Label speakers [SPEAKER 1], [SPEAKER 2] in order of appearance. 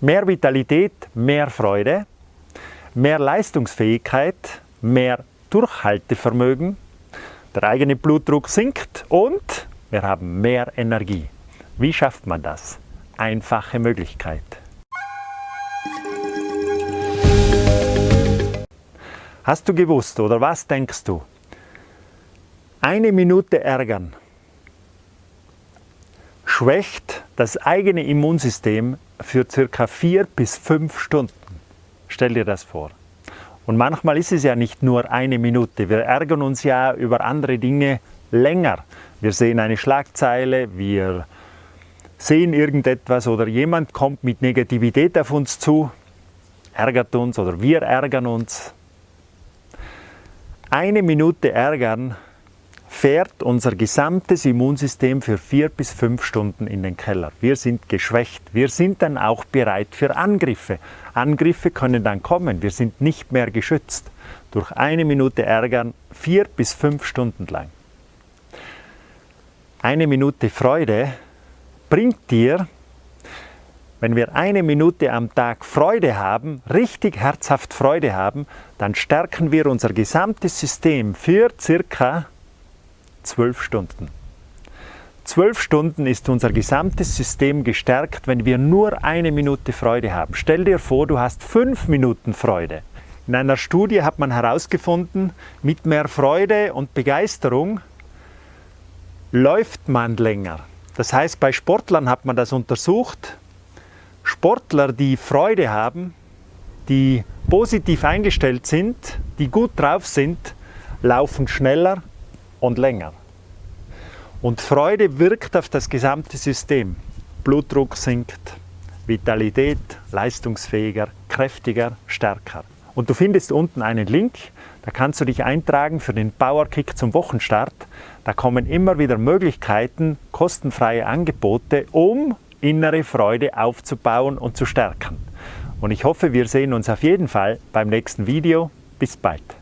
[SPEAKER 1] Mehr Vitalität, mehr Freude, mehr Leistungsfähigkeit, mehr Durchhaltevermögen, der eigene Blutdruck sinkt und wir haben mehr Energie. Wie schafft man das? Einfache Möglichkeit. Hast du gewusst oder was denkst du? Eine Minute ärgern schwächt das eigene Immunsystem für circa vier bis fünf Stunden. Stell dir das vor. Und manchmal ist es ja nicht nur eine Minute. Wir ärgern uns ja über andere Dinge länger. Wir sehen eine Schlagzeile, wir sehen irgendetwas oder jemand kommt mit Negativität auf uns zu, ärgert uns oder wir ärgern uns. Eine Minute ärgern fährt unser gesamtes Immunsystem für vier bis fünf Stunden in den Keller. Wir sind geschwächt. Wir sind dann auch bereit für Angriffe. Angriffe können dann kommen. Wir sind nicht mehr geschützt. Durch eine Minute ärgern vier bis fünf Stunden lang. Eine Minute Freude bringt dir, wenn wir eine Minute am Tag Freude haben, richtig herzhaft Freude haben, dann stärken wir unser gesamtes System für circa zwölf Stunden. Zwölf Stunden ist unser gesamtes System gestärkt, wenn wir nur eine Minute Freude haben. Stell dir vor, du hast fünf Minuten Freude. In einer Studie hat man herausgefunden, mit mehr Freude und Begeisterung läuft man länger. Das heißt, bei Sportlern hat man das untersucht. Sportler, die Freude haben, die positiv eingestellt sind, die gut drauf sind, laufen schneller und länger. Und Freude wirkt auf das gesamte System. Blutdruck sinkt, Vitalität leistungsfähiger, kräftiger, stärker. Und du findest unten einen Link, da kannst du dich eintragen für den Powerkick zum Wochenstart. Da kommen immer wieder Möglichkeiten, kostenfreie Angebote, um innere Freude aufzubauen und zu stärken. Und ich hoffe, wir sehen uns auf jeden Fall beim nächsten Video. Bis bald.